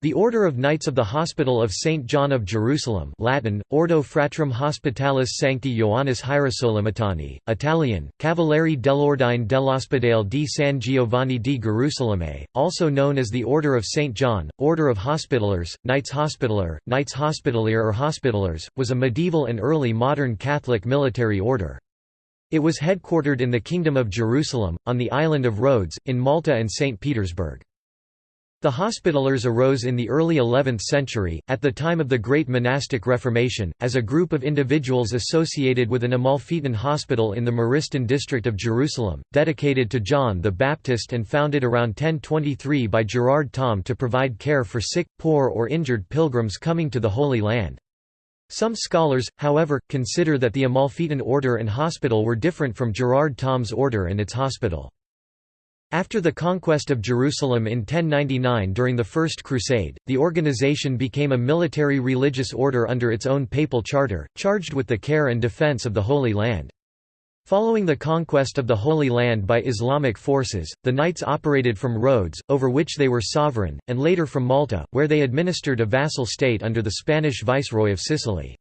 The Order of Knights of the Hospital of St. John of Jerusalem Latin, Ordo Fratrum Hospitalis Sancti Ioannis Hierosolimitani, Italian, Cavalieri dell'Ordine dell'Ospedale di San Giovanni di Gerusalemme, also known as the Order of St. John, Order of Hospitallers, Knights Hospitaller, Knights Hospitalier or Hospitallers, was a medieval and early modern Catholic military order. It was headquartered in the Kingdom of Jerusalem, on the island of Rhodes, in Malta and St. Petersburg. The Hospitallers arose in the early 11th century, at the time of the Great Monastic Reformation, as a group of individuals associated with an Amalfitan hospital in the Maristan district of Jerusalem, dedicated to John the Baptist and founded around 1023 by Gerard Thom to provide care for sick, poor or injured pilgrims coming to the Holy Land. Some scholars, however, consider that the Amalfitan order and hospital were different from Gerard Thom's order and its hospital. After the conquest of Jerusalem in 1099 during the First Crusade, the organization became a military religious order under its own papal charter, charged with the care and defense of the Holy Land. Following the conquest of the Holy Land by Islamic forces, the Knights operated from Rhodes, over which they were sovereign, and later from Malta, where they administered a vassal state under the Spanish Viceroy of Sicily.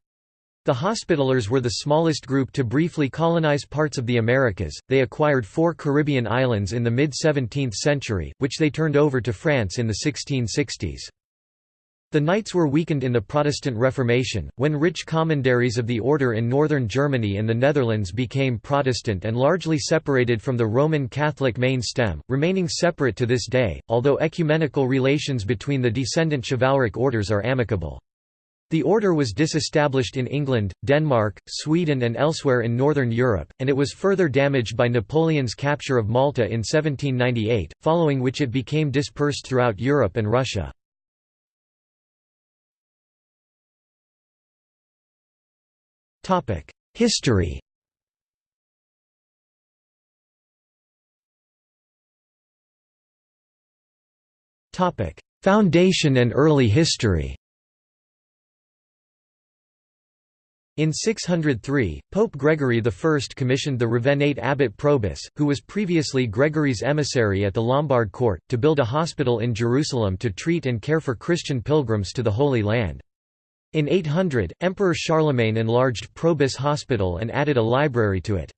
The Hospitallers were the smallest group to briefly colonize parts of the Americas. They acquired four Caribbean islands in the mid 17th century, which they turned over to France in the 1660s. The Knights were weakened in the Protestant Reformation, when rich commanderies of the order in northern Germany and the Netherlands became Protestant and largely separated from the Roman Catholic main stem, remaining separate to this day, although ecumenical relations between the descendant chivalric orders are amicable. The order was disestablished in England, Denmark, Sweden and elsewhere in northern Europe, and it was further damaged by Napoleon's capture of Malta in 1798, following which it became dispersed throughout Europe and Russia. History Foundation and early history In 603, Pope Gregory I commissioned the Ravennate abbot Probus, who was previously Gregory's emissary at the Lombard court, to build a hospital in Jerusalem to treat and care for Christian pilgrims to the Holy Land. In 800, Emperor Charlemagne enlarged Probus Hospital and added a library to it.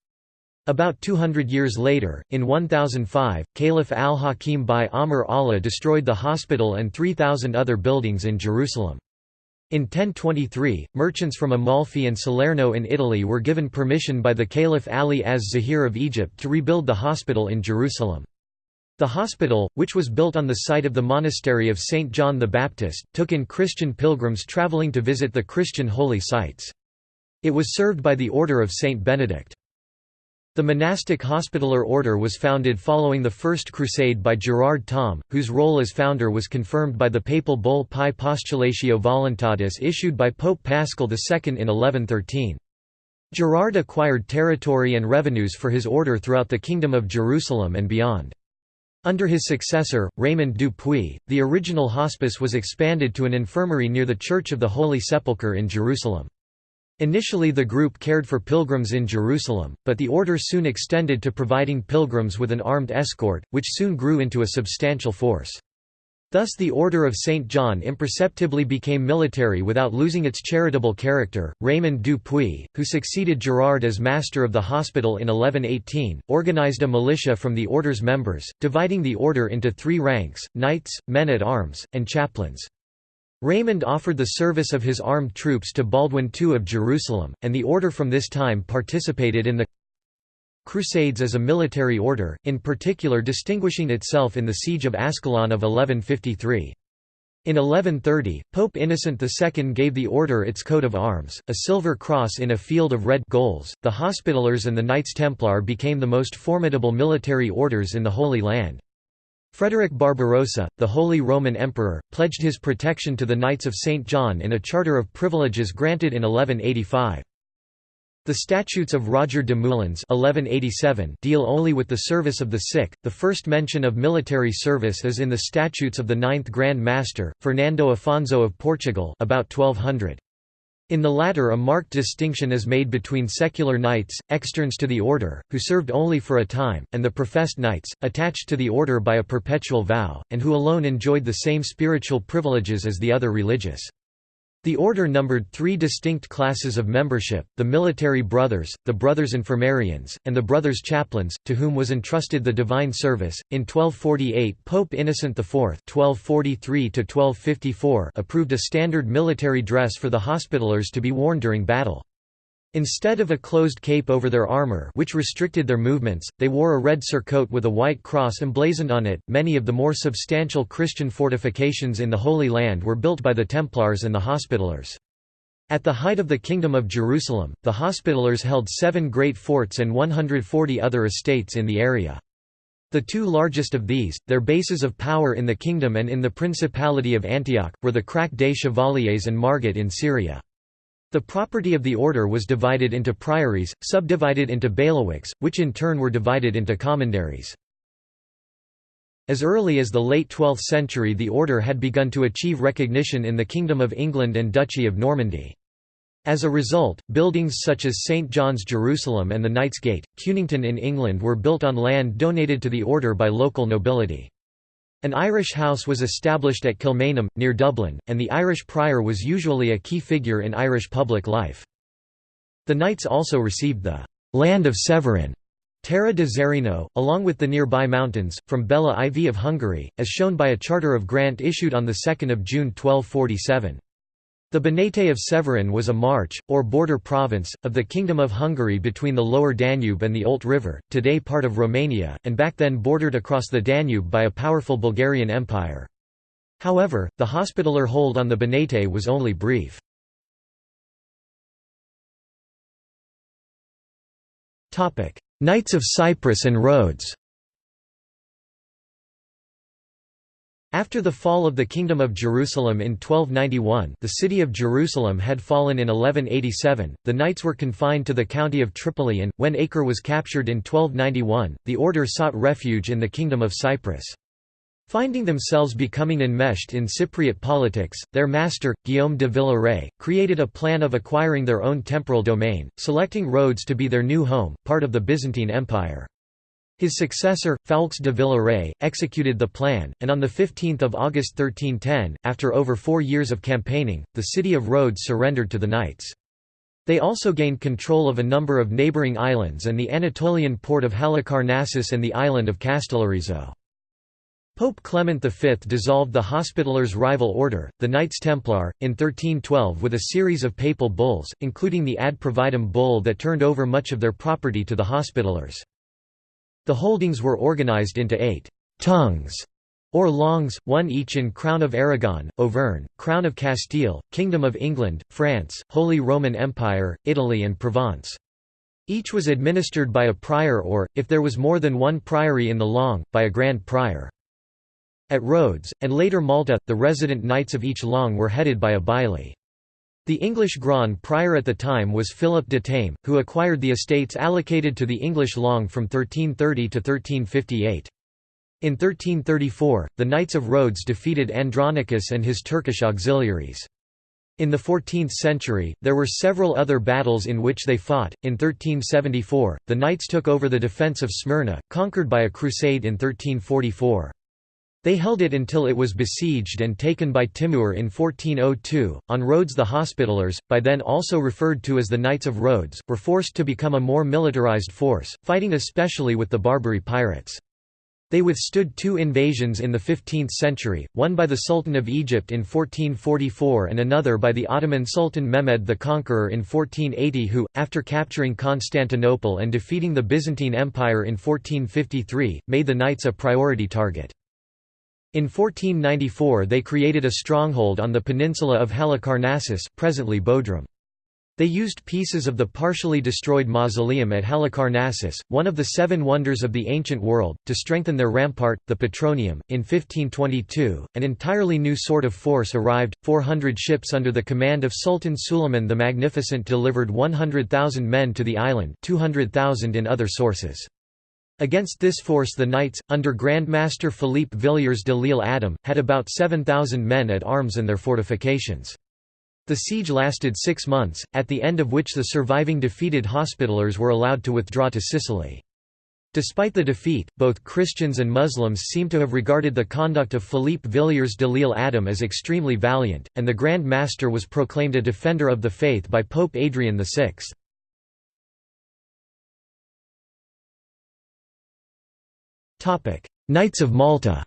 About 200 years later, in 1005, Caliph al-Hakim by Amr Allah destroyed the hospital and 3,000 other buildings in Jerusalem. In 1023, merchants from Amalfi and Salerno in Italy were given permission by the Caliph Ali az-Zahir of Egypt to rebuild the hospital in Jerusalem. The hospital, which was built on the site of the monastery of St. John the Baptist, took in Christian pilgrims traveling to visit the Christian holy sites. It was served by the Order of St. Benedict. The monastic hospitaller order was founded following the First Crusade by Gerard Thom, whose role as founder was confirmed by the papal bull Pie Postulatio Voluntatis issued by Pope Paschal II in 1113. Gerard acquired territory and revenues for his order throughout the Kingdom of Jerusalem and beyond. Under his successor, Raymond du Puy, the original hospice was expanded to an infirmary near the Church of the Holy Sepulchre in Jerusalem. Initially the group cared for pilgrims in Jerusalem, but the order soon extended to providing pilgrims with an armed escort, which soon grew into a substantial force. Thus the Order of St. John imperceptibly became military without losing its charitable character. Raymond du Puy, who succeeded Gerard as master of the hospital in 1118, organized a militia from the order's members, dividing the order into three ranks, knights, men-at-arms, and chaplains. Raymond offered the service of his armed troops to Baldwin II of Jerusalem, and the order from this time participated in the Crusades as a military order, in particular distinguishing itself in the Siege of Ascalon of 1153. In 1130, Pope Innocent II gave the order its coat of arms, a silver cross in a field of red gules. The Hospitallers and the Knights Templar became the most formidable military orders in the Holy Land. Frederick Barbarossa, the Holy Roman Emperor, pledged his protection to the Knights of St. John in a charter of privileges granted in 1185. The Statutes of Roger de Moulins 1187 deal only with the service of the sick. The first mention of military service is in the Statutes of the Ninth Grand Master, Fernando Afonso of Portugal about 1200. In the latter a marked distinction is made between secular knights, externs to the order, who served only for a time, and the professed knights, attached to the order by a perpetual vow, and who alone enjoyed the same spiritual privileges as the other religious. The order numbered three distinct classes of membership, the military brothers, the brothers infirmarians, and the brothers chaplains, to whom was entrusted the divine service. In 1248 Pope Innocent IV (1243–1254) approved a standard military dress for the Hospitallers to be worn during battle. Instead of a closed cape over their armor which restricted their movements, they wore a red surcoat with a white cross emblazoned on it. Many of the more substantial Christian fortifications in the Holy Land were built by the Templars and the Hospitallers. At the height of the Kingdom of Jerusalem, the Hospitallers held seven great forts and 140 other estates in the area. The two largest of these, their bases of power in the kingdom and in the Principality of Antioch, were the Crac des Chevaliers and Margat in Syria. The property of the order was divided into priories, subdivided into bailiwicks, which in turn were divided into commanderies. As early as the late 12th century the order had begun to achieve recognition in the Kingdom of England and Duchy of Normandy. As a result, buildings such as St John's Jerusalem and the Knight's Gate, Quenington in England were built on land donated to the order by local nobility. An Irish house was established at Kilmainham, near Dublin, and the Irish prior was usually a key figure in Irish public life. The knights also received the «land of Severin» Terra de Zerino, along with the nearby mountains, from Bela IV of Hungary, as shown by a charter of grant issued on 2 June 1247. The Banate of Severin was a march, or border province, of the Kingdom of Hungary between the lower Danube and the Olt River, today part of Romania, and back then bordered across the Danube by a powerful Bulgarian Empire. However, the hospitaller hold on the Banate was only brief. Knights of Cyprus and Rhodes After the fall of the Kingdom of Jerusalem in 1291 the city of Jerusalem had fallen in 1187, the knights were confined to the county of Tripoli and, when Acre was captured in 1291, the order sought refuge in the Kingdom of Cyprus. Finding themselves becoming enmeshed in Cypriot politics, their master, Guillaume de Villaret, created a plan of acquiring their own temporal domain, selecting Rhodes to be their new home, part of the Byzantine Empire. His successor, Foulques de Villaret, executed the plan, and on 15 August 1310, after over four years of campaigning, the city of Rhodes surrendered to the knights. They also gained control of a number of neighbouring islands and the Anatolian port of Halicarnassus and the island of Castellarizo. Pope Clement V dissolved the Hospitallers' rival order, the Knights Templar, in 1312 with a series of papal bulls, including the Ad Providam bull that turned over much of their property to the Hospitallers. The holdings were organized into eight «tongues» or langues, one each in Crown of Aragon, Auvergne, Crown of Castile, Kingdom of England, France, Holy Roman Empire, Italy and Provence. Each was administered by a prior or, if there was more than one priory in the langue, by a grand prior. At Rhodes, and later Malta, the resident knights of each langue were headed by a baillie. The English Grand Prior at the time was Philip de Thame, who acquired the estates allocated to the English Langue from 1330 to 1358. In 1334, the Knights of Rhodes defeated Andronicus and his Turkish auxiliaries. In the 14th century, there were several other battles in which they fought. In 1374, the Knights took over the defence of Smyrna, conquered by a crusade in 1344. They held it until it was besieged and taken by Timur in 1402. On Rhodes, the Hospitallers, by then also referred to as the Knights of Rhodes, were forced to become a more militarized force, fighting especially with the Barbary pirates. They withstood two invasions in the 15th century, one by the Sultan of Egypt in 1444 and another by the Ottoman Sultan Mehmed the Conqueror in 1480 who, after capturing Constantinople and defeating the Byzantine Empire in 1453, made the Knights a priority target. In 1494 they created a stronghold on the peninsula of Halicarnassus presently Bodrum. They used pieces of the partially destroyed mausoleum at Halicarnassus, one of the seven wonders of the ancient world, to strengthen their rampart, the Petronium. In 1522, an entirely new sort of force arrived 400 ships under the command of Sultan Suleiman the Magnificent delivered 100,000 men to the island, 200,000 in other sources. Against this force the knights, under Grand Master Philippe Villiers de l'Isle Adam, had about 7,000 men at arms and their fortifications. The siege lasted six months, at the end of which the surviving defeated Hospitallers were allowed to withdraw to Sicily. Despite the defeat, both Christians and Muslims seem to have regarded the conduct of Philippe Villiers de l'Isle Adam as extremely valiant, and the Grand Master was proclaimed a defender of the faith by Pope Adrian VI. Knights of Malta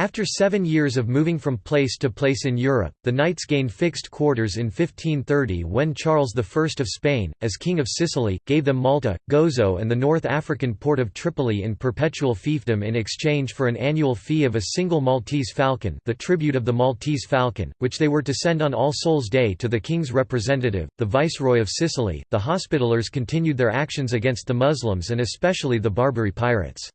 After seven years of moving from place to place in Europe, the knights gained fixed quarters in 1530 when Charles I of Spain, as King of Sicily, gave them Malta, Gozo and the North African port of Tripoli in perpetual fiefdom in exchange for an annual fee of a single Maltese falcon the tribute of the Maltese falcon, which they were to send on All Souls' Day to the king's representative, the Viceroy of Sicily. The Hospitallers continued their actions against the Muslims and especially the Barbary pirates.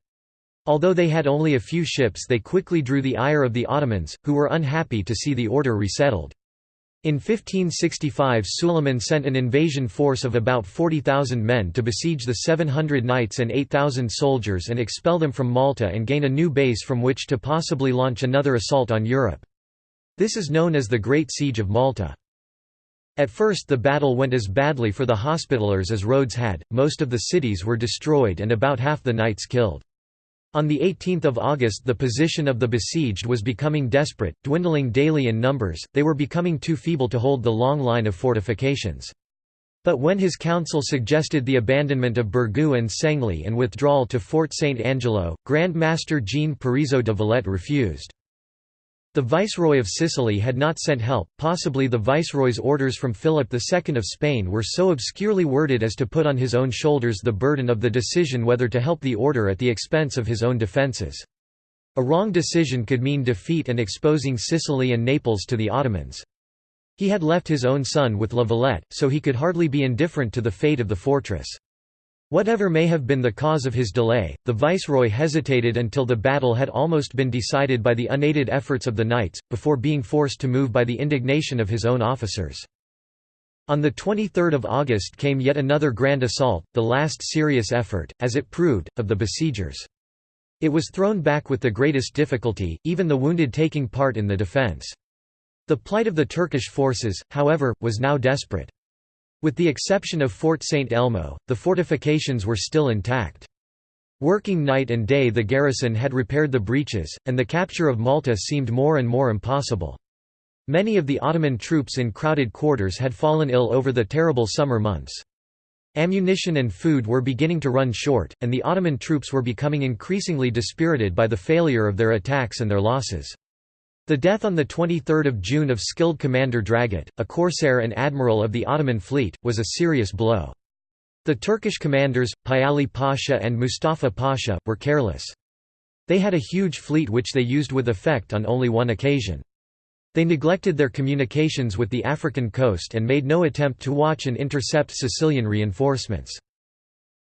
Although they had only a few ships they quickly drew the ire of the Ottomans, who were unhappy to see the order resettled. In 1565 Suleiman sent an invasion force of about 40,000 men to besiege the 700 knights and 8,000 soldiers and expel them from Malta and gain a new base from which to possibly launch another assault on Europe. This is known as the Great Siege of Malta. At first the battle went as badly for the Hospitallers as Rhodes had, most of the cities were destroyed and about half the knights killed. On 18 August the position of the besieged was becoming desperate, dwindling daily in numbers, they were becoming too feeble to hold the long line of fortifications. But when his council suggested the abandonment of Birgu and Senglea and withdrawal to Fort St. Angelo, Grand Master Jean Parisot de Valette refused. The Viceroy of Sicily had not sent help, possibly the Viceroy's orders from Philip II of Spain were so obscurely worded as to put on his own shoulders the burden of the decision whether to help the order at the expense of his own defences. A wrong decision could mean defeat and exposing Sicily and Naples to the Ottomans. He had left his own son with La Valette, so he could hardly be indifferent to the fate of the fortress. Whatever may have been the cause of his delay, the viceroy hesitated until the battle had almost been decided by the unaided efforts of the knights, before being forced to move by the indignation of his own officers. On 23 August came yet another grand assault, the last serious effort, as it proved, of the besiegers. It was thrown back with the greatest difficulty, even the wounded taking part in the defence. The plight of the Turkish forces, however, was now desperate. With the exception of Fort St. Elmo, the fortifications were still intact. Working night and day the garrison had repaired the breaches, and the capture of Malta seemed more and more impossible. Many of the Ottoman troops in crowded quarters had fallen ill over the terrible summer months. Ammunition and food were beginning to run short, and the Ottoman troops were becoming increasingly dispirited by the failure of their attacks and their losses. The death on 23 June of skilled commander Dragut, a corsair and admiral of the Ottoman fleet, was a serious blow. The Turkish commanders, Piali Pasha and Mustafa Pasha, were careless. They had a huge fleet which they used with effect on only one occasion. They neglected their communications with the African coast and made no attempt to watch and intercept Sicilian reinforcements.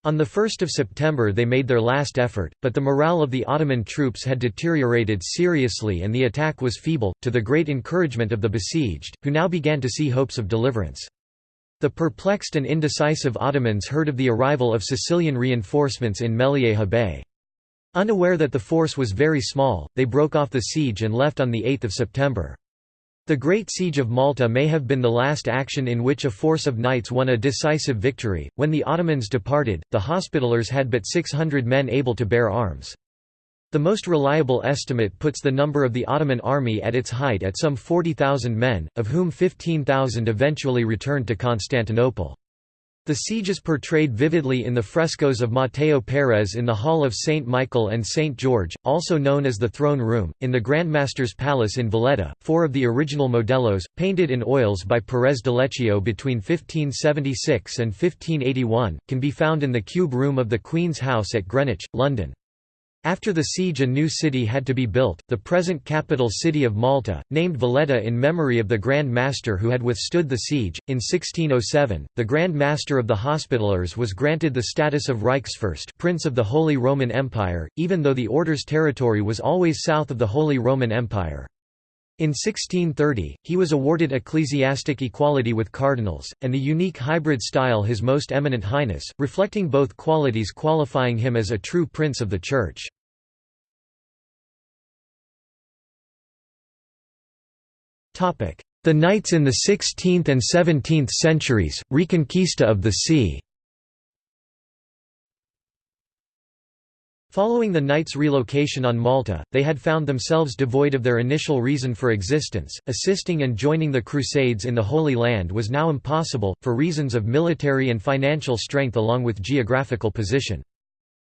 On 1 September they made their last effort, but the morale of the Ottoman troops had deteriorated seriously and the attack was feeble, to the great encouragement of the besieged, who now began to see hopes of deliverance. The perplexed and indecisive Ottomans heard of the arrival of Sicilian reinforcements in Mellieha Bay. Unaware that the force was very small, they broke off the siege and left on 8 September. The Great Siege of Malta may have been the last action in which a force of knights won a decisive victory. When the Ottomans departed, the Hospitallers had but 600 men able to bear arms. The most reliable estimate puts the number of the Ottoman army at its height at some 40,000 men, of whom 15,000 eventually returned to Constantinople. The siege is portrayed vividly in the frescoes of Matteo Perez in the Hall of St. Michael and St. George, also known as the Throne Room, in the Grandmaster's Palace in Valletta. Four of the original modellos, painted in oils by Perez d'Aleccio between 1576 and 1581, can be found in the Cube Room of the Queen's House at Greenwich, London. After the siege a new city had to be built, the present capital city of Malta, named Valletta in memory of the Grand Master who had withstood the siege. In 1607, the Grand Master of the Hospitallers was granted the status of Reichsfürst Prince of the Holy Roman Empire, even though the order's territory was always south of the Holy Roman Empire. In 1630, he was awarded ecclesiastic equality with cardinals, and the unique hybrid style His Most Eminent Highness, reflecting both qualities qualifying him as a true prince of the Church. The Knights in the 16th and 17th centuries, Reconquista of the sea Following the Knights' relocation on Malta, they had found themselves devoid of their initial reason for existence. Assisting and joining the Crusades in the Holy Land was now impossible, for reasons of military and financial strength along with geographical position.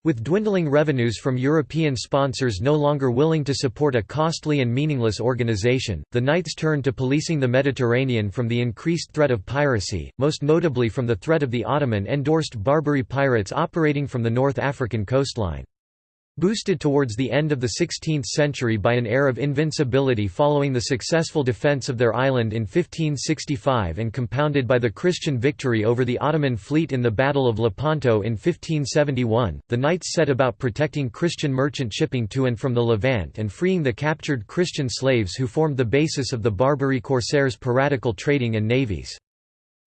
With dwindling revenues from European sponsors no longer willing to support a costly and meaningless organization, the Knights turned to policing the Mediterranean from the increased threat of piracy, most notably from the threat of the Ottoman-endorsed Barbary pirates operating from the North African coastline. Boosted towards the end of the 16th century by an air of invincibility following the successful defence of their island in 1565 and compounded by the Christian victory over the Ottoman fleet in the Battle of Lepanto in 1571, the Knights set about protecting Christian merchant shipping to and from the Levant and freeing the captured Christian slaves who formed the basis of the Barbary corsairs' piratical trading and navies.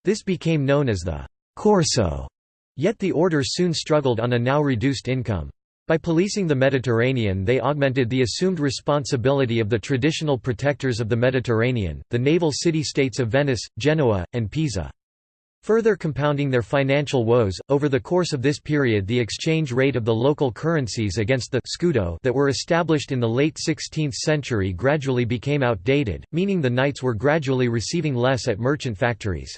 This became known as the «Corso», yet the order soon struggled on a now reduced income. By policing the Mediterranean they augmented the assumed responsibility of the traditional protectors of the Mediterranean, the naval city-states of Venice, Genoa, and Pisa. Further compounding their financial woes, over the course of this period the exchange rate of the local currencies against the scudo that were established in the late 16th century gradually became outdated, meaning the knights were gradually receiving less at merchant factories.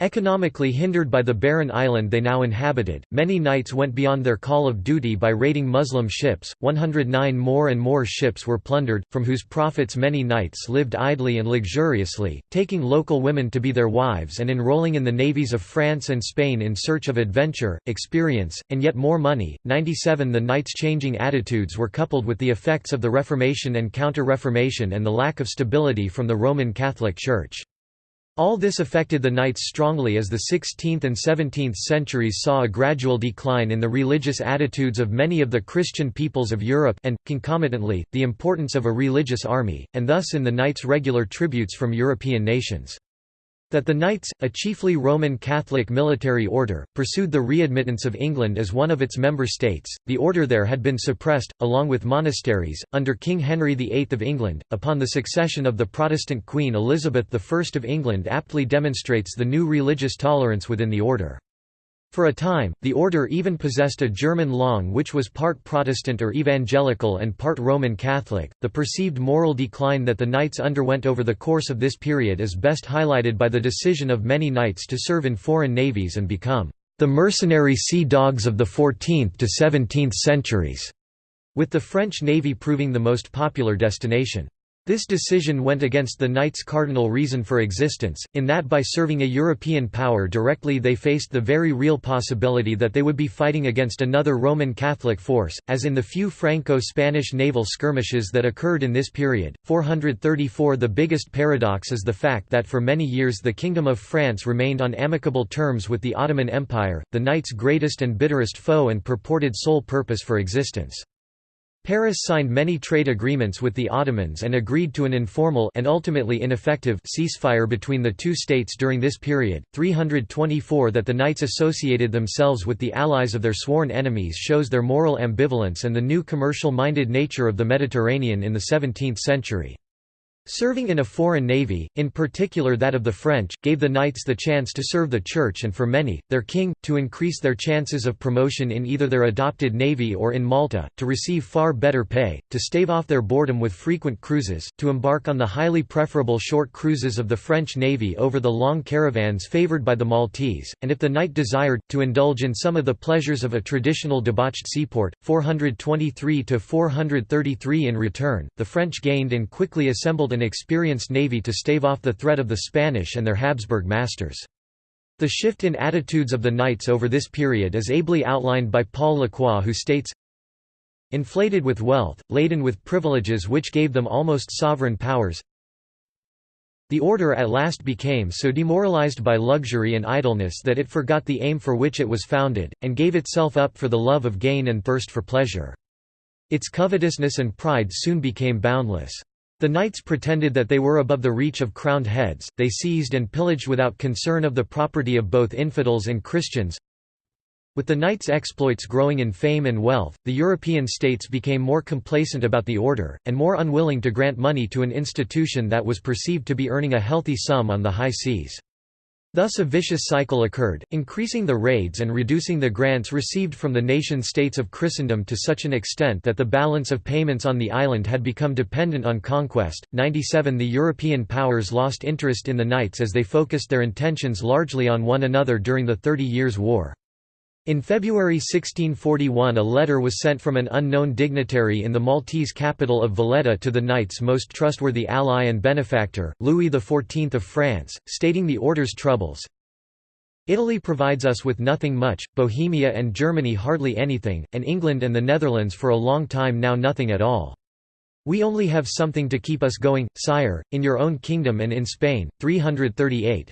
Economically hindered by the barren island they now inhabited, many knights went beyond their call of duty by raiding Muslim ships. 109 more and more ships were plundered, from whose profits many knights lived idly and luxuriously, taking local women to be their wives and enrolling in the navies of France and Spain in search of adventure, experience, and yet more money. 97 The knights' changing attitudes were coupled with the effects of the Reformation and Counter-Reformation and the lack of stability from the Roman Catholic Church. All this affected the knights strongly as the 16th and 17th centuries saw a gradual decline in the religious attitudes of many of the Christian peoples of Europe and, concomitantly, the importance of a religious army, and thus in the knights' regular tributes from European nations. That the Knights, a chiefly Roman Catholic military order, pursued the readmittance of England as one of its member states, the order there had been suppressed, along with monasteries, under King Henry VIII of England, upon the succession of the Protestant Queen Elizabeth I of England aptly demonstrates the new religious tolerance within the order. For a time, the order even possessed a German Langue which was part Protestant or evangelical and part Roman Catholic. The perceived moral decline that the knights underwent over the course of this period is best highlighted by the decision of many knights to serve in foreign navies and become the mercenary sea dogs of the 14th to 17th centuries, with the French navy proving the most popular destination. This decision went against the Knights' cardinal reason for existence, in that by serving a European power directly they faced the very real possibility that they would be fighting against another Roman Catholic force, as in the few Franco-Spanish naval skirmishes that occurred in this period. 434 The biggest paradox is the fact that for many years the Kingdom of France remained on amicable terms with the Ottoman Empire, the Knights' greatest and bitterest foe and purported sole purpose for existence. Paris signed many trade agreements with the Ottomans and agreed to an informal and ultimately ineffective ceasefire between the two states during this period. 324 That the Knights associated themselves with the allies of their sworn enemies shows their moral ambivalence and the new commercial-minded nature of the Mediterranean in the 17th century. Serving in a foreign navy, in particular that of the French, gave the knights the chance to serve the church and for many, their king, to increase their chances of promotion in either their adopted navy or in Malta, to receive far better pay, to stave off their boredom with frequent cruises, to embark on the highly preferable short cruises of the French navy over the long caravans favoured by the Maltese, and if the knight desired, to indulge in some of the pleasures of a traditional debauched seaport. 423–433 In return, the French gained and quickly assembled an experienced navy to stave off the threat of the Spanish and their Habsburg masters. The shift in attitudes of the knights over this period is ably outlined by Paul Lacroix who states, Inflated with wealth, laden with privileges which gave them almost sovereign powers, the order at last became so demoralized by luxury and idleness that it forgot the aim for which it was founded, and gave itself up for the love of gain and thirst for pleasure. Its covetousness and pride soon became boundless. The knights pretended that they were above the reach of crowned heads, they seized and pillaged without concern of the property of both infidels and Christians. With the Knights' exploits growing in fame and wealth, the European states became more complacent about the order, and more unwilling to grant money to an institution that was perceived to be earning a healthy sum on the high seas. Thus a vicious cycle occurred, increasing the raids and reducing the grants received from the nation-states of Christendom to such an extent that the balance of payments on the island had become dependent on conquest. 97 The European powers lost interest in the Knights as they focused their intentions largely on one another during the Thirty Years' War. In February 1641 a letter was sent from an unknown dignitary in the Maltese capital of Valletta to the Knights' most trustworthy ally and benefactor, Louis XIV of France, stating the order's troubles. Italy provides us with nothing much, Bohemia and Germany hardly anything, and England and the Netherlands for a long time now nothing at all. We only have something to keep us going, sire, in your own kingdom and in Spain. 338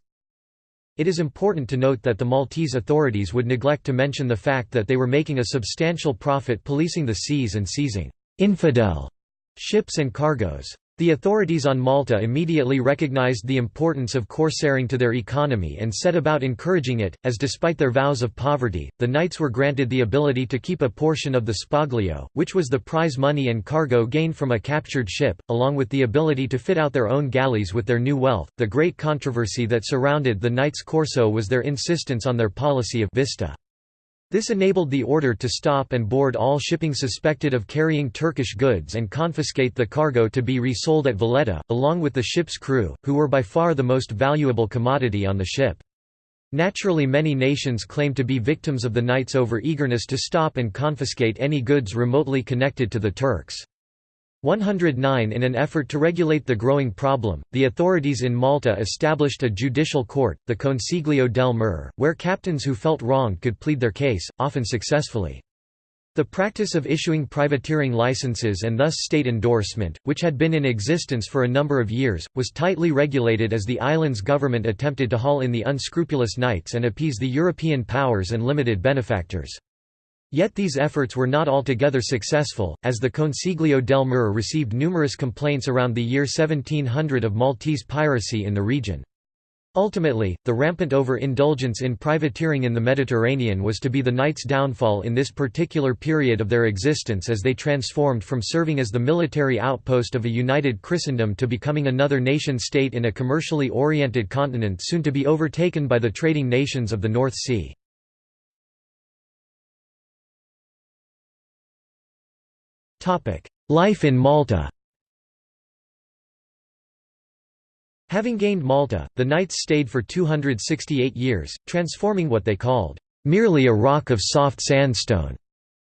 it is important to note that the Maltese authorities would neglect to mention the fact that they were making a substantial profit policing the seas and seizing «infidel» ships and cargoes. The authorities on Malta immediately recognized the importance of corsairing to their economy and set about encouraging it, as despite their vows of poverty, the knights were granted the ability to keep a portion of the spoglio, which was the prize money and cargo gained from a captured ship, along with the ability to fit out their own galleys with their new wealth. The great controversy that surrounded the knights' corso was their insistence on their policy of vista. This enabled the order to stop and board all shipping suspected of carrying Turkish goods and confiscate the cargo to be resold at Valletta, along with the ship's crew, who were by far the most valuable commodity on the ship. Naturally many nations claimed to be victims of the Knights' over-eagerness to stop and confiscate any goods remotely connected to the Turks. 109 In an effort to regulate the growing problem, the authorities in Malta established a judicial court, the Consiglio del Mare, where captains who felt wronged could plead their case, often successfully. The practice of issuing privateering licenses and thus state endorsement, which had been in existence for a number of years, was tightly regulated as the island's government attempted to haul in the unscrupulous knights and appease the European powers and limited benefactors. Yet these efforts were not altogether successful, as the Consiglio del Mare received numerous complaints around the year 1700 of Maltese piracy in the region. Ultimately, the rampant over-indulgence in privateering in the Mediterranean was to be the Knights' downfall in this particular period of their existence as they transformed from serving as the military outpost of a united Christendom to becoming another nation-state in a commercially oriented continent soon to be overtaken by the trading nations of the North Sea. Life in Malta Having gained Malta, the Knights stayed for 268 years, transforming what they called, "...merely a rock of soft sandstone."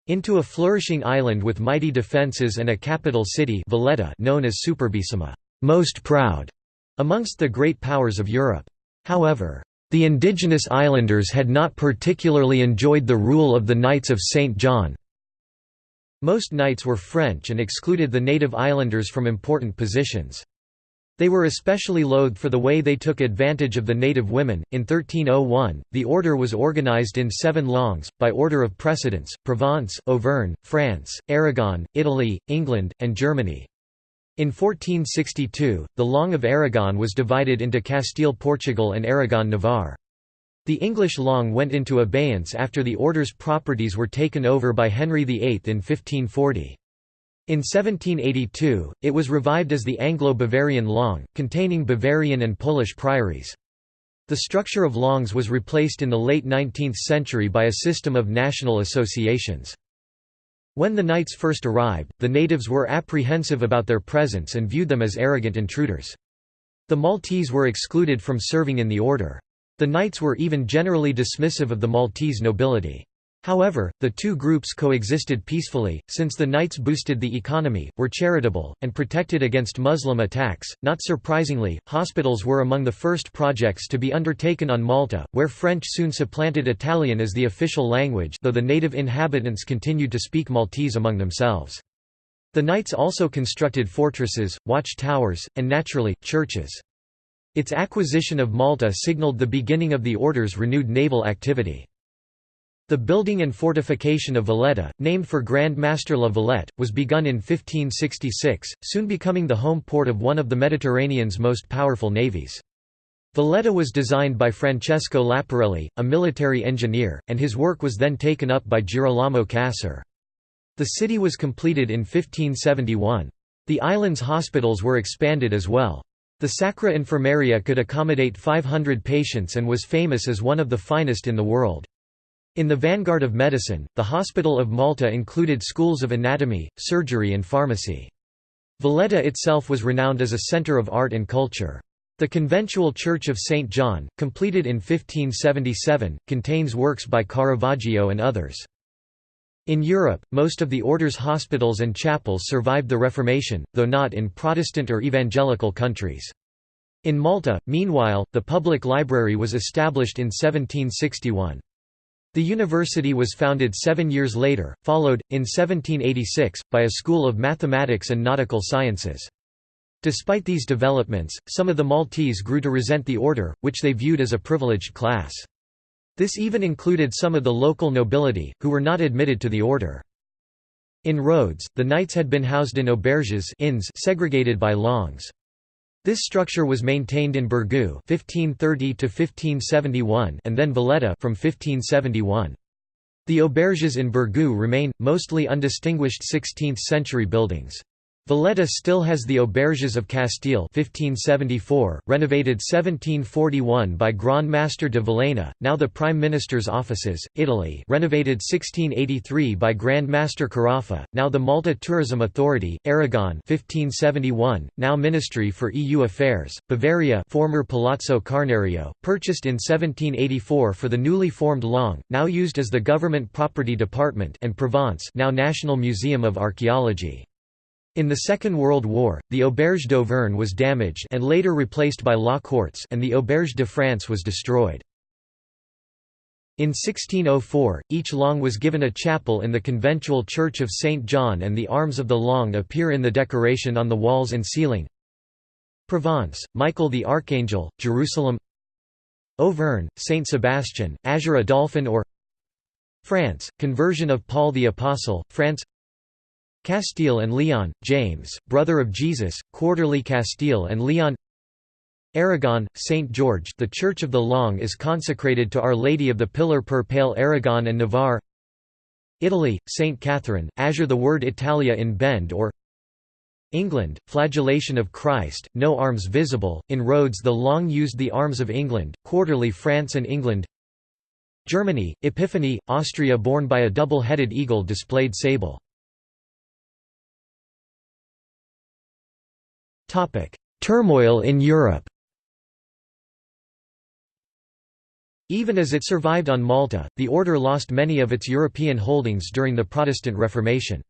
into a flourishing island with mighty defences and a capital city Valletta known as Superbissima most proud", amongst the great powers of Europe. However, the indigenous islanders had not particularly enjoyed the rule of the Knights of St. John. Most knights were French and excluded the native islanders from important positions. They were especially loathed for the way they took advantage of the native women. In 1301, the order was organized in seven langues, by order of precedence Provence, Auvergne, France, Aragon, Italy, England, and Germany. In 1462, the Langue of Aragon was divided into Castile-Portugal and Aragon-Navarre. The English langue went into abeyance after the order's properties were taken over by Henry VIII in 1540. In 1782, it was revived as the Anglo-Bavarian langue, containing Bavarian and Polish priories. The structure of langues was replaced in the late 19th century by a system of national associations. When the knights first arrived, the natives were apprehensive about their presence and viewed them as arrogant intruders. The Maltese were excluded from serving in the order. The knights were even generally dismissive of the Maltese nobility. However, the two groups coexisted peacefully, since the knights boosted the economy, were charitable, and protected against Muslim attacks. Not surprisingly, hospitals were among the first projects to be undertaken on Malta, where French soon supplanted Italian as the official language though the native inhabitants continued to speak Maltese among themselves. The knights also constructed fortresses, watch towers, and naturally, churches. Its acquisition of Malta signaled the beginning of the order's renewed naval activity. The building and fortification of Valletta, named for Grand Master La Valette, was begun in 1566, soon becoming the home port of one of the Mediterranean's most powerful navies. Valletta was designed by Francesco Laparelli, a military engineer, and his work was then taken up by Girolamo Cassar. The city was completed in 1571. The island's hospitals were expanded as well. The Sacra Infermeria could accommodate 500 patients and was famous as one of the finest in the world. In the vanguard of medicine, the Hospital of Malta included schools of anatomy, surgery and pharmacy. Valletta itself was renowned as a centre of art and culture. The conventual Church of St. John, completed in 1577, contains works by Caravaggio and others. In Europe, most of the order's hospitals and chapels survived the Reformation, though not in Protestant or evangelical countries. In Malta, meanwhile, the public library was established in 1761. The university was founded seven years later, followed, in 1786, by a school of mathematics and nautical sciences. Despite these developments, some of the Maltese grew to resent the order, which they viewed as a privileged class. This even included some of the local nobility, who were not admitted to the order. In Rhodes, the knights had been housed in auberges inns segregated by langues. This structure was maintained in Birgu 1530 and then Valletta from 1571. The auberges in Birgu remain, mostly undistinguished 16th-century buildings. Valletta still has the Auberges of Castile 1574, renovated 1741 by Grand Master de Villena, now the Prime Minister's offices, Italy renovated 1683 by Grand Master Carafa, now the Malta Tourism Authority, Aragon 1571, now Ministry for EU Affairs, Bavaria former Palazzo Carnario, purchased in 1784 for the newly formed Langue, now used as the Government Property Department and Provence now National Museum of Archaeology. In the Second World War, the Auberge d'Auvergne was damaged and later replaced by law courts and the Auberge de France was destroyed. In 1604, each langue was given a chapel in the conventual Church of St. John and the arms of the langue appear in the decoration on the walls and ceiling. Provence, Michael the Archangel, Jerusalem Auvergne, Saint Sebastian, Azure a Dolphin or France, conversion of Paul the Apostle, France Castile and Leon, James, brother of Jesus, quarterly Castile and Leon Aragon, St. George the Church of the Langue is consecrated to Our Lady of the Pillar per Pale Aragon and Navarre Italy, St. Catherine, Azure the word Italia in Bend or England, Flagellation of Christ, no arms visible, in Rhodes the Langue used the arms of England, quarterly France and England Germany, Epiphany, Austria borne by a double-headed eagle displayed sable Turmoil in Europe Even as it survived on Malta, the order lost many of its European holdings during the Protestant Reformation.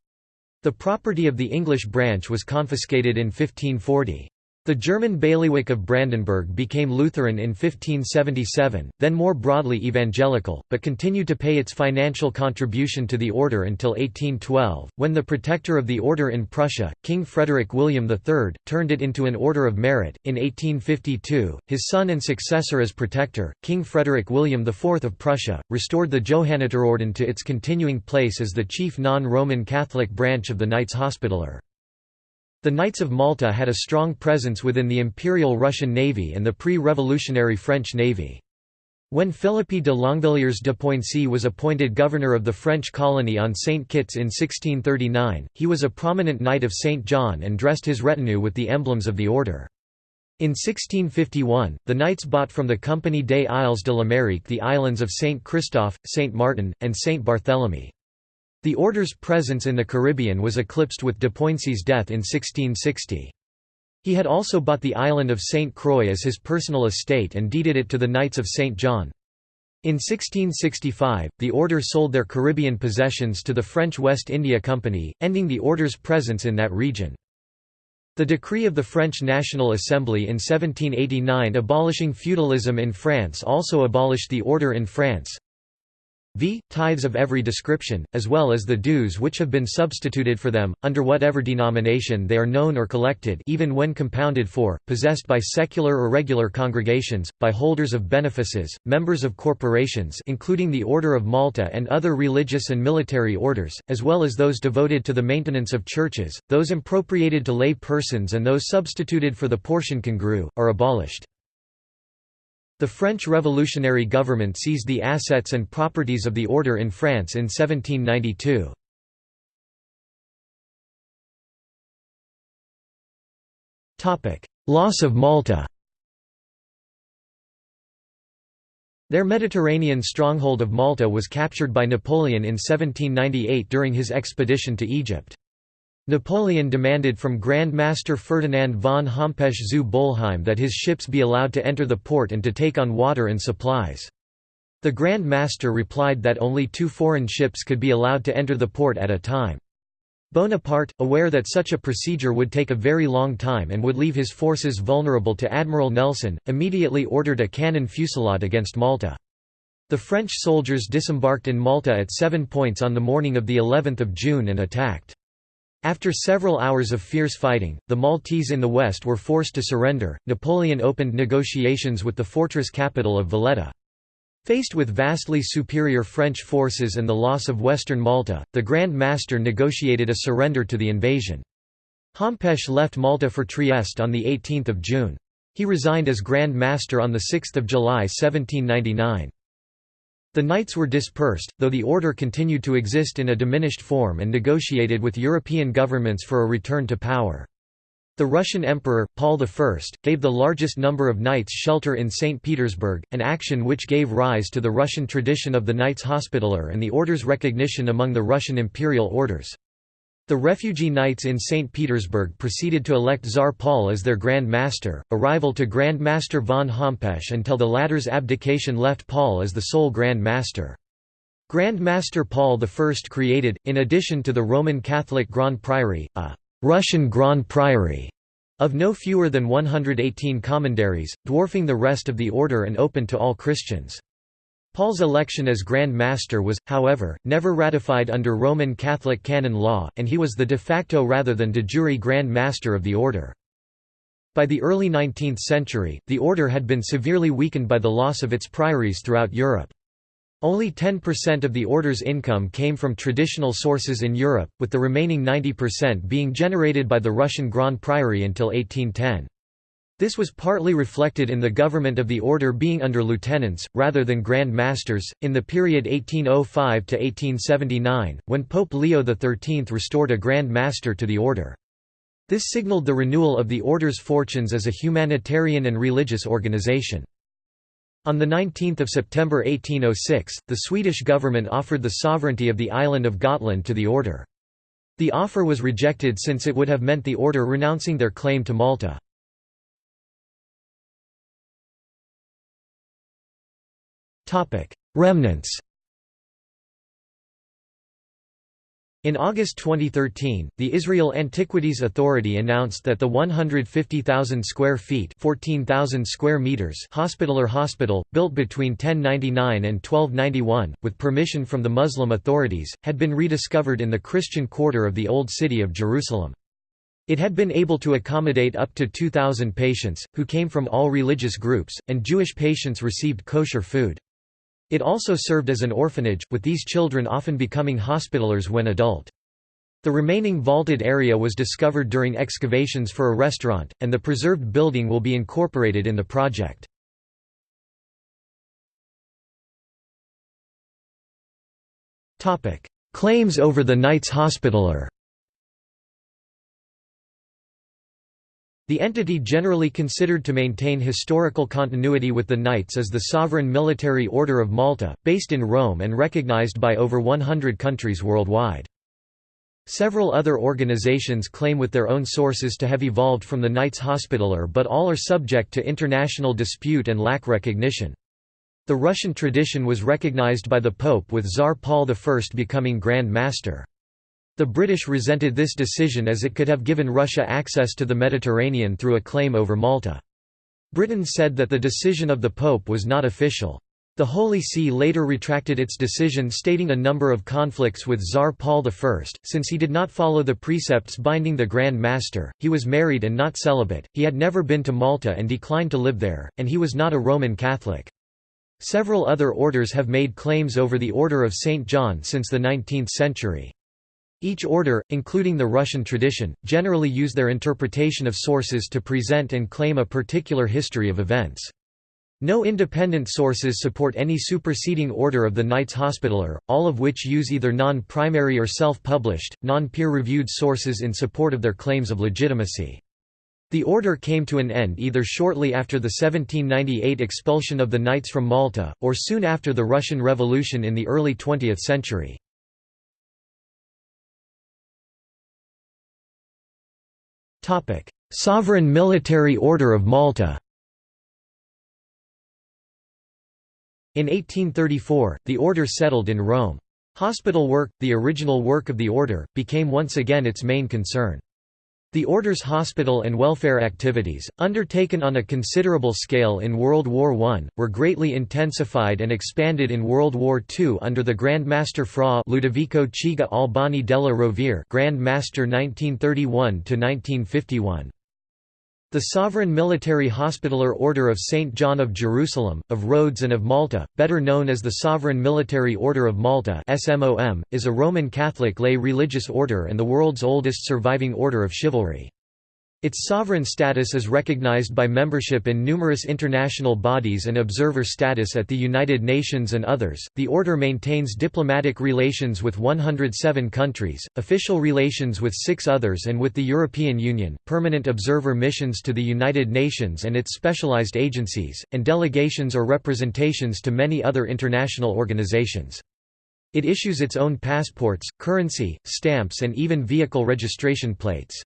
The property of the English branch was confiscated in 1540. The German bailiwick of Brandenburg became Lutheran in 1577, then more broadly evangelical, but continued to pay its financial contribution to the order until 1812, when the protector of the order in Prussia, King Frederick William III, turned it into an order of merit. In 1852, his son and successor as protector, King Frederick William IV of Prussia, restored the Johanniterorden to its continuing place as the chief non-Roman Catholic branch of the Knights Hospitaller. The Knights of Malta had a strong presence within the Imperial Russian Navy and the pre-revolutionary French Navy. When Philippe de Longvilliers de Poincy was appointed governor of the French colony on St. Kitts in 1639, he was a prominent Knight of St. John and dressed his retinue with the emblems of the order. In 1651, the Knights bought from the Compagnie des Isles de l'Amérique the islands of St. Christophe, St. Martin, and St. Barthélemy. The order's presence in the Caribbean was eclipsed with de Poincy's death in 1660. He had also bought the island of St. Croix as his personal estate and deeded it to the Knights of St. John. In 1665, the order sold their Caribbean possessions to the French West India Company, ending the order's presence in that region. The decree of the French National Assembly in 1789 abolishing feudalism in France also abolished the order in France v. tithes of every description, as well as the dues which have been substituted for them, under whatever denomination they are known or collected even when compounded for, possessed by secular or regular congregations, by holders of benefices, members of corporations including the Order of Malta and other religious and military orders, as well as those devoted to the maintenance of churches, those appropriated to lay persons and those substituted for the portion congrue, are abolished. The French revolutionary government seized the assets and properties of the order in France in 1792. Loss of Malta Their Mediterranean stronghold of Malta was captured by Napoleon in 1798 during his expedition to Egypt. Napoleon demanded from Grand Master Ferdinand von Hompesch zu Bolheim that his ships be allowed to enter the port and to take on water and supplies. The Grand Master replied that only two foreign ships could be allowed to enter the port at a time. Bonaparte, aware that such a procedure would take a very long time and would leave his forces vulnerable to Admiral Nelson, immediately ordered a cannon fusillade against Malta. The French soldiers disembarked in Malta at seven points on the morning of the 11th of June and attacked. After several hours of fierce fighting, the Maltese in the west were forced to surrender. Napoleon opened negotiations with the fortress capital of Valletta. Faced with vastly superior French forces and the loss of western Malta, the Grand Master negotiated a surrender to the invasion. Hompesch left Malta for Trieste on 18 June. He resigned as Grand Master on 6 July 1799. The Knights were dispersed, though the order continued to exist in a diminished form and negotiated with European governments for a return to power. The Russian Emperor, Paul I, gave the largest number of knights shelter in St. Petersburg, an action which gave rise to the Russian tradition of the Knights Hospitaller and the order's recognition among the Russian imperial orders. The refugee knights in St. Petersburg proceeded to elect Tsar Paul as their Grand Master, a rival to Grand Master von Hompesch until the latter's abdication left Paul as the sole Grand Master. Grand Master Paul I created, in addition to the Roman Catholic Grand Priory, a Russian Grand Priory of no fewer than 118 commanderies, dwarfing the rest of the order and open to all Christians. Paul's election as Grand Master was, however, never ratified under Roman Catholic canon law, and he was the de facto rather than de jure Grand Master of the order. By the early 19th century, the order had been severely weakened by the loss of its priories throughout Europe. Only 10% of the order's income came from traditional sources in Europe, with the remaining 90% being generated by the Russian Grand Priory until 1810. This was partly reflected in the government of the order being under lieutenants, rather than grand masters, in the period 1805 to 1879, when Pope Leo XIII restored a grand master to the order. This signaled the renewal of the order's fortunes as a humanitarian and religious organization. On 19 September 1806, the Swedish government offered the sovereignty of the island of Gotland to the order. The offer was rejected since it would have meant the order renouncing their claim to Malta. Remnants In August 2013, the Israel Antiquities Authority announced that the 150,000 square feet (14,000 square meters) Hospitaller Hospital, built between 1099 and 1291, with permission from the Muslim authorities, had been rediscovered in the Christian quarter of the Old City of Jerusalem. It had been able to accommodate up to 2,000 patients, who came from all religious groups, and Jewish patients received kosher food. It also served as an orphanage, with these children often becoming hospitallers when adult. The remaining vaulted area was discovered during excavations for a restaurant, and the preserved building will be incorporated in the project. Claims over the Knights Hospitaller The entity generally considered to maintain historical continuity with the Knights is the Sovereign Military Order of Malta, based in Rome and recognized by over 100 countries worldwide. Several other organizations claim with their own sources to have evolved from the Knights Hospitaller but all are subject to international dispute and lack recognition. The Russian tradition was recognized by the Pope with Tsar Paul I becoming Grand Master. The British resented this decision as it could have given Russia access to the Mediterranean through a claim over Malta. Britain said that the decision of the Pope was not official. The Holy See later retracted its decision stating a number of conflicts with Tsar Paul I, since he did not follow the precepts binding the Grand Master, he was married and not celibate, he had never been to Malta and declined to live there, and he was not a Roman Catholic. Several other orders have made claims over the Order of St. John since the 19th century. Each order, including the Russian tradition, generally use their interpretation of sources to present and claim a particular history of events. No independent sources support any superseding order of the Knights Hospitaller, all of which use either non-primary or self-published, non-peer-reviewed sources in support of their claims of legitimacy. The order came to an end either shortly after the 1798 expulsion of the Knights from Malta, or soon after the Russian Revolution in the early 20th century. Sovereign Military Order of Malta In 1834, the order settled in Rome. Hospital work, the original work of the order, became once again its main concern. The Order's hospital and welfare activities, undertaken on a considerable scale in World War I, were greatly intensified and expanded in World War II under the Grand Master Fra Ludovico Chigi Albani della Rovere Grand Master 1931–1951. The Sovereign Military Hospitaller Order of St. John of Jerusalem, of Rhodes and of Malta, better known as the Sovereign Military Order of Malta is a Roman Catholic lay religious order and the world's oldest surviving order of chivalry. Its sovereign status is recognized by membership in numerous international bodies and observer status at the United Nations and others. The order maintains diplomatic relations with 107 countries, official relations with six others, and with the European Union, permanent observer missions to the United Nations and its specialized agencies, and delegations or representations to many other international organizations. It issues its own passports, currency, stamps, and even vehicle registration plates.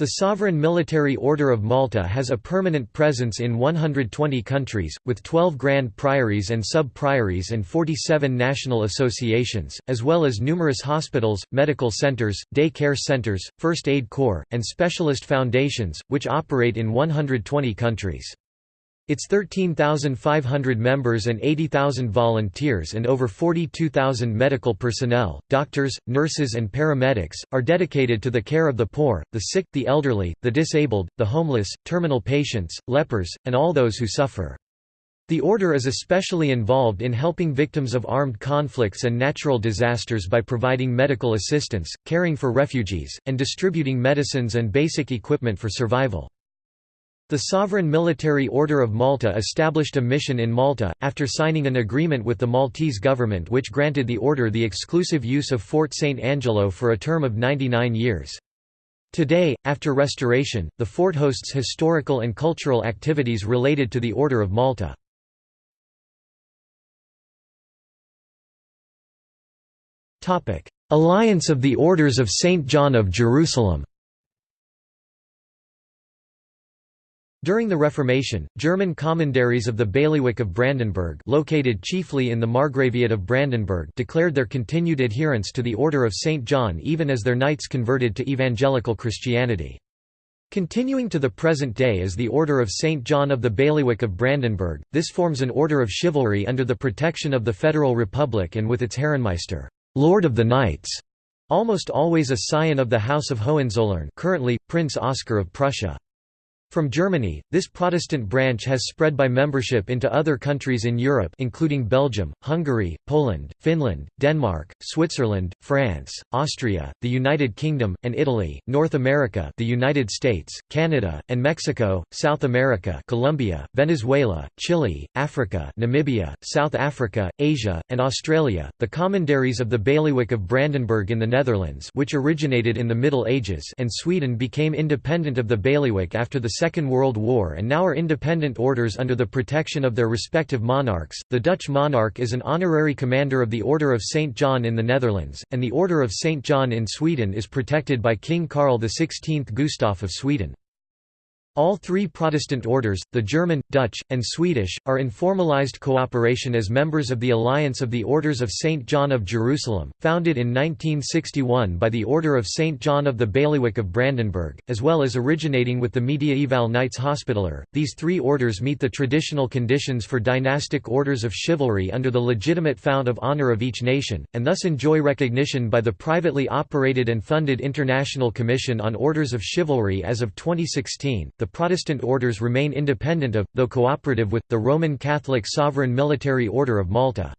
The Sovereign Military Order of Malta has a permanent presence in 120 countries, with 12 grand priories and sub-priories and 47 national associations, as well as numerous hospitals, medical centres, day care centres, first aid corps, and specialist foundations, which operate in 120 countries. Its 13,500 members and 80,000 volunteers and over 42,000 medical personnel, doctors, nurses and paramedics, are dedicated to the care of the poor, the sick, the elderly, the disabled, the homeless, terminal patients, lepers, and all those who suffer. The Order is especially involved in helping victims of armed conflicts and natural disasters by providing medical assistance, caring for refugees, and distributing medicines and basic equipment for survival. The Sovereign Military Order of Malta established a mission in Malta, after signing an agreement with the Maltese government which granted the order the exclusive use of Fort St. Angelo for a term of 99 years. Today, after restoration, the fort hosts historical and cultural activities related to the Order of Malta. Alliance of the Orders of St. John of Jerusalem During the Reformation, German commanderies of the bailiwick of Brandenburg located chiefly in the Margraviate of Brandenburg declared their continued adherence to the Order of St. John even as their knights converted to evangelical Christianity. Continuing to the present day as the Order of St. John of the Bailiwick of Brandenburg, this forms an order of chivalry under the protection of the Federal Republic and with its Herrenmeister, Lord of the Knights, almost always a scion of the House of Hohenzollern currently, Prince Oskar of Prussia. From Germany, this Protestant branch has spread by membership into other countries in Europe including Belgium, Hungary, Poland, Finland, Denmark, Switzerland, France, Austria, the United Kingdom, and Italy, North America the United States, Canada, and Mexico, South America Colombia, Venezuela, Chile, Africa Namibia, South Africa, Asia, and Australia. The commanderies of the Bailiwick of Brandenburg in the Netherlands which originated in the Middle Ages and Sweden became independent of the bailiwick after the Second World War and now are independent orders under the protection of their respective monarchs. The Dutch monarch is an honorary commander of the Order of St. John in the Netherlands, and the Order of St. John in Sweden is protected by King Carl XVI Gustaf of Sweden. All three Protestant orders, the German, Dutch, and Swedish, are in formalized cooperation as members of the Alliance of the Orders of St. John of Jerusalem, founded in 1961 by the Order of St. John of the Bailiwick of Brandenburg, as well as originating with the Mediaeval Knights Hospitaller. These three orders meet the traditional conditions for dynastic orders of chivalry under the legitimate fount of honor of each nation, and thus enjoy recognition by the privately operated and funded International Commission on Orders of Chivalry as of 2016 the Protestant orders remain independent of, though cooperative with, the Roman Catholic Sovereign Military Order of Malta.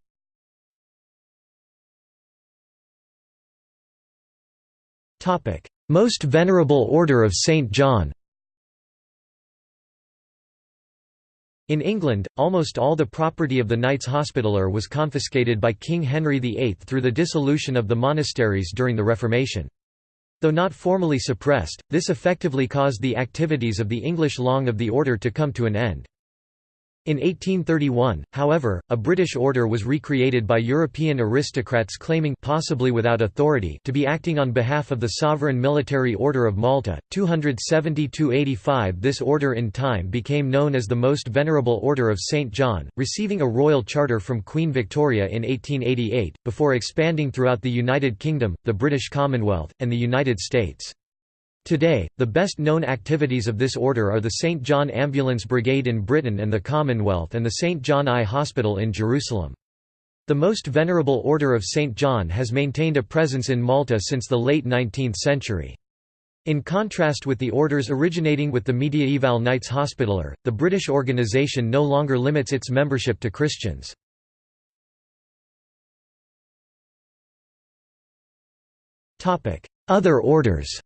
Most Venerable Order of St. John In England, almost all the property of the Knights Hospitaller was confiscated by King Henry VIII through the dissolution of the monasteries during the Reformation. Though not formally suppressed, this effectively caused the activities of the English Langue of the Order to come to an end. In 1831, however, a British order was recreated by European aristocrats claiming possibly without authority to be acting on behalf of the sovereign military order of Malta. 270–85 This order in time became known as the Most Venerable Order of St. John, receiving a royal charter from Queen Victoria in 1888, before expanding throughout the United Kingdom, the British Commonwealth, and the United States. Today, the best-known activities of this order are the St. John Ambulance Brigade in Britain and the Commonwealth and the St. John Eye Hospital in Jerusalem. The Most Venerable Order of St. John has maintained a presence in Malta since the late 19th century. In contrast with the orders originating with the Mediaeval Knights Hospitaller, the British organisation no longer limits its membership to Christians. Other orders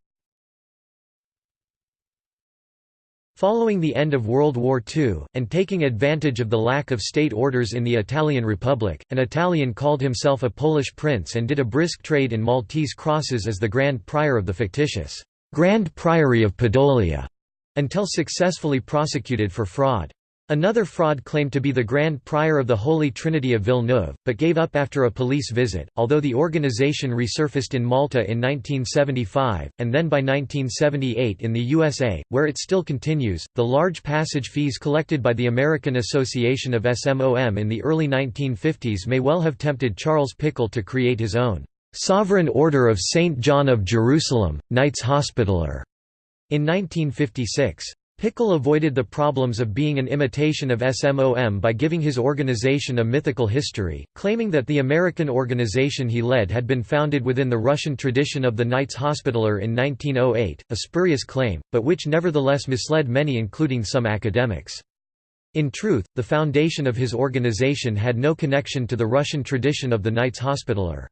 Following the end of World War II, and taking advantage of the lack of state orders in the Italian Republic, an Italian called himself a Polish prince and did a brisk trade in Maltese crosses as the Grand Prior of the fictitious Grand Priory of Podolia, until successfully prosecuted for fraud. Another fraud claimed to be the Grand Prior of the Holy Trinity of Villeneuve, but gave up after a police visit, although the organization resurfaced in Malta in 1975, and then by 1978 in the USA, where it still continues. The large passage fees collected by the American Association of SMOM in the early 1950s may well have tempted Charles Pichel to create his own Sovereign Order of St. John of Jerusalem, Knights Hospitaller, in 1956. Pichel avoided the problems of being an imitation of SMOM by giving his organization a mythical history, claiming that the American organization he led had been founded within the Russian tradition of the Knights Hospitaller in 1908, a spurious claim, but which nevertheless misled many including some academics. In truth, the foundation of his organization had no connection to the Russian tradition of the Knights Hospitaller.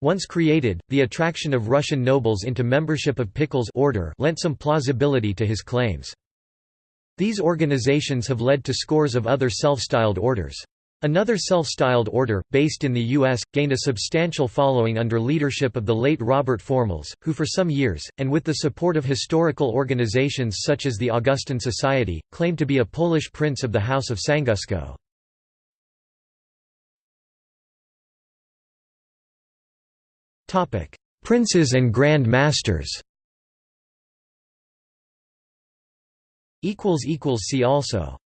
Once created, the attraction of Russian nobles into membership of Pichel's order lent some plausibility to his claims. These organizations have led to scores of other self-styled orders. Another self-styled order, based in the U.S., gained a substantial following under leadership of the late Robert Formhals, who for some years, and with the support of historical organizations such as the Augustan Society, claimed to be a Polish prince of the House of Sanguszko. Princes and Grand Masters See also